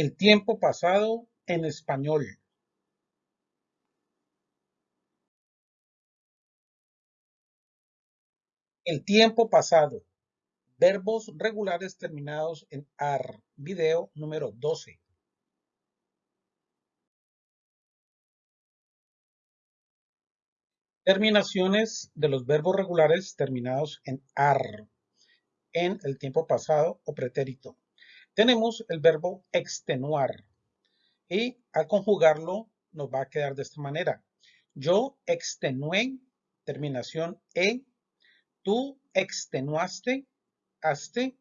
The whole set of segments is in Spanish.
El tiempo pasado en español. El tiempo pasado. Verbos regulares terminados en AR. Video número 12. Terminaciones de los verbos regulares terminados en AR. En el tiempo pasado o pretérito. Tenemos el verbo extenuar. Y al conjugarlo nos va a quedar de esta manera. Yo extenué, terminación E. Tú extenuaste, haste,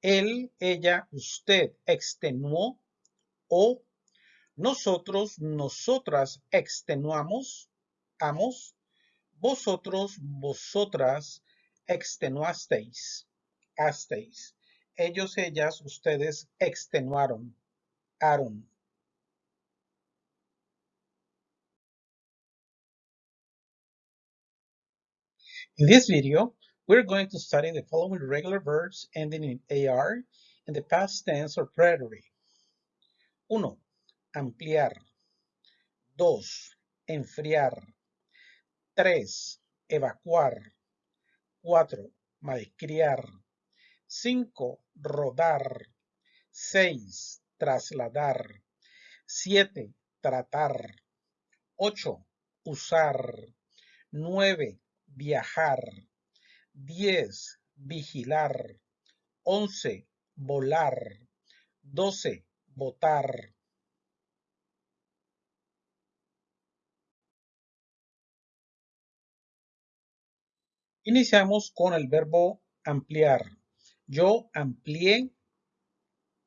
él, ella, usted extenuó o nosotros, nosotras extenuamos, amos, vosotros, vosotras extenuasteis, hasteis. Ellos, ellas, ustedes extenuaron, aron. In this video, we're going to study the following regular verbs ending in AR in the past tense or preterite. 1. Ampliar. 2. Enfriar. 3. Evacuar. 4. Malcriar. 5. Rodar. 6. Trasladar. 7. Tratar. 8. Usar. 9 viajar. 10, vigilar. 11, volar. 12, votar. Iniciamos con el verbo ampliar. Yo amplié,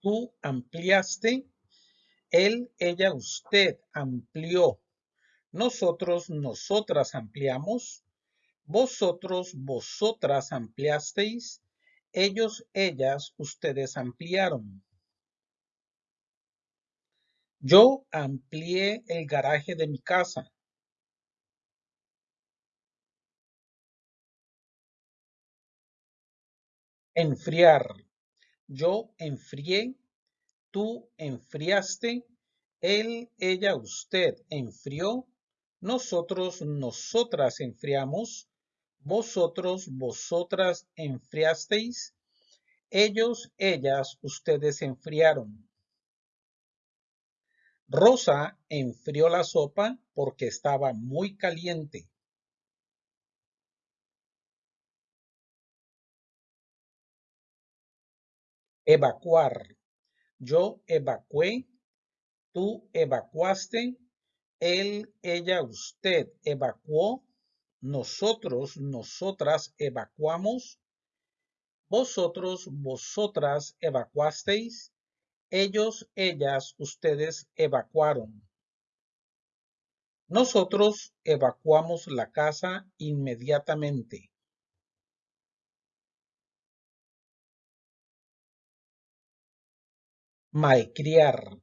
tú ampliaste, él, ella, usted amplió. Nosotros, nosotras ampliamos, vosotros, vosotras ampliasteis. Ellos, ellas, ustedes ampliaron. Yo amplié el garaje de mi casa. Enfriar. Yo enfrié. Tú enfriaste. Él, ella, usted enfrió. Nosotros, nosotras enfriamos vosotros, vosotras enfriasteis, ellos, ellas, ustedes enfriaron. Rosa enfrió la sopa porque estaba muy caliente. Evacuar. Yo evacué, tú evacuaste, él, ella, usted evacuó, nosotros, nosotras evacuamos, vosotros, vosotras evacuasteis, ellos, ellas, ustedes evacuaron. Nosotros evacuamos la casa inmediatamente. Malcriar.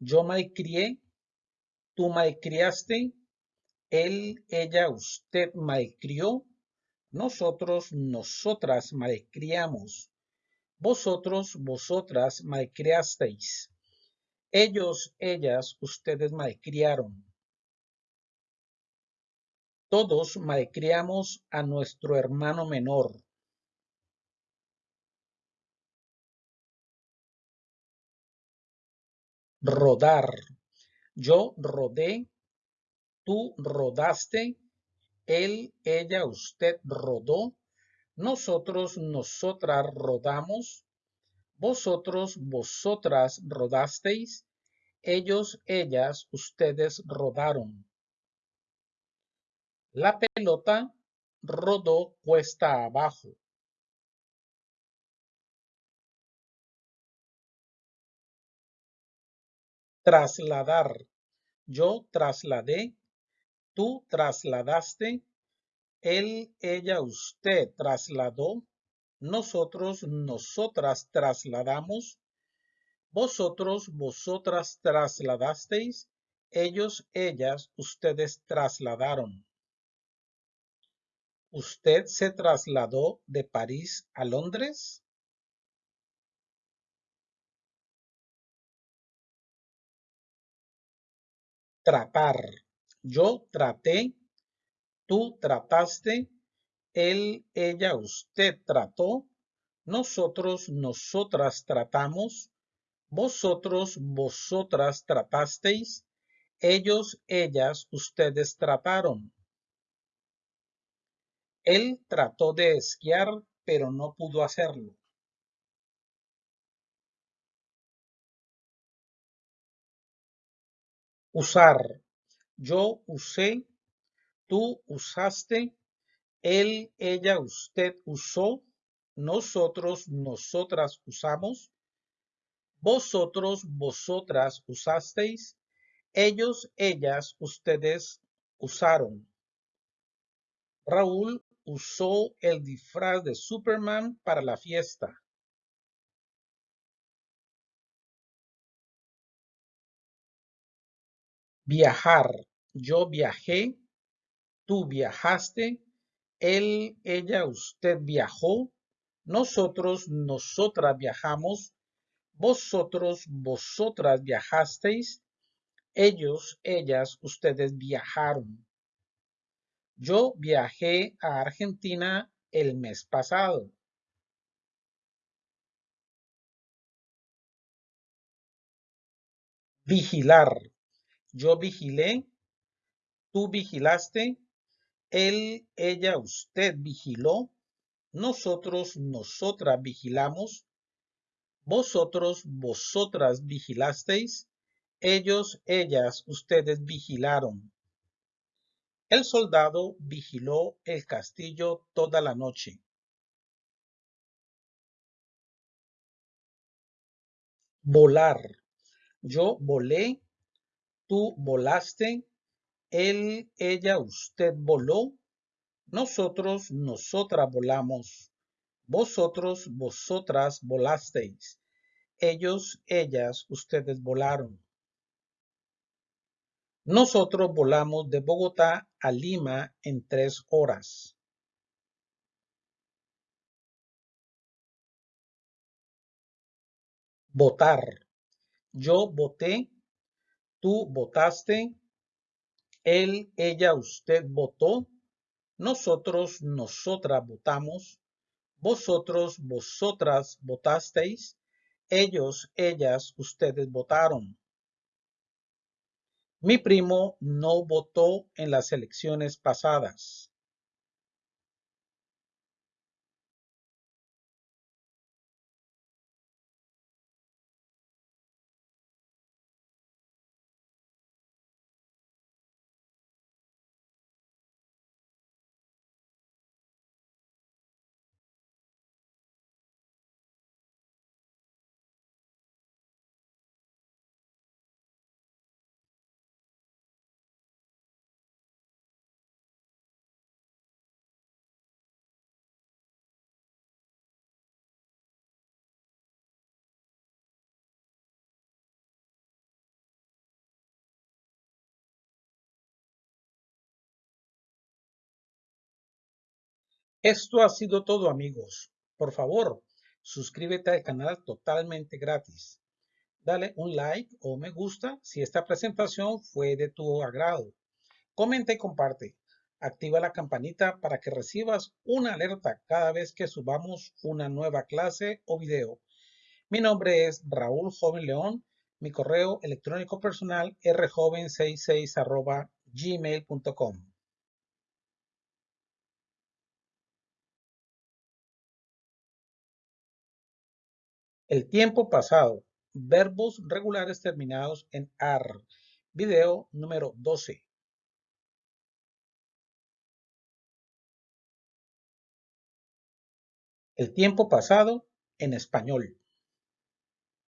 Yo malcrié, tú malcriaste, él, ella, usted malcrió. Nosotros, nosotras malcriamos. Vosotros, vosotras malcriasteis. Ellos, ellas, ustedes malcriaron. Todos malcriamos a nuestro hermano menor. Rodar. Yo rodé tú rodaste, él, ella, usted rodó, nosotros, nosotras rodamos, vosotros, vosotras rodasteis, ellos, ellas, ustedes rodaron. La pelota rodó cuesta abajo. Trasladar. Yo trasladé, Tú trasladaste, él, ella, usted trasladó, nosotros, nosotras trasladamos, vosotros, vosotras trasladasteis, ellos, ellas, ustedes trasladaron. ¿Usted se trasladó de París a Londres? Tratar. Yo traté. Tú trataste. Él, ella, usted trató. Nosotros, nosotras tratamos. Vosotros, vosotras tratasteis. Ellos, ellas, ustedes trataron. Él trató de esquiar, pero no pudo hacerlo. Usar. Yo usé, tú usaste, él, ella, usted usó, nosotros, nosotras usamos, vosotros, vosotras usasteis, ellos, ellas, ustedes usaron. Raúl usó el disfraz de Superman para la fiesta. Viajar. Yo viajé. Tú viajaste. Él, ella, usted viajó. Nosotros, nosotras viajamos. Vosotros, vosotras viajasteis. Ellos, ellas, ustedes viajaron. Yo viajé a Argentina el mes pasado. Vigilar. Yo vigilé. Tú vigilaste. Él, ella, usted vigiló. Nosotros, nosotras vigilamos. Vosotros, vosotras vigilasteis. Ellos, ellas, ustedes vigilaron. El soldado vigiló el castillo toda la noche. Volar. Yo volé. Tú volaste. Él, ella, usted voló. Nosotros, nosotras volamos. Vosotros, vosotras volasteis. Ellos, ellas, ustedes volaron. Nosotros volamos de Bogotá a Lima en tres horas. Votar. Yo voté. Tú votaste. Él, ella, usted votó. Nosotros, nosotras votamos. Vosotros, vosotras votasteis. Ellos, ellas, ustedes votaron. Mi primo no votó en las elecciones pasadas. Esto ha sido todo amigos. Por favor, suscríbete al canal totalmente gratis. Dale un like o me gusta si esta presentación fue de tu agrado. Comenta y comparte. Activa la campanita para que recibas una alerta cada vez que subamos una nueva clase o video. Mi nombre es Raúl Joven León. Mi correo electrónico personal rjoven66 gmail.com. El tiempo pasado. Verbos regulares terminados en AR. Video número 12. El tiempo pasado en español.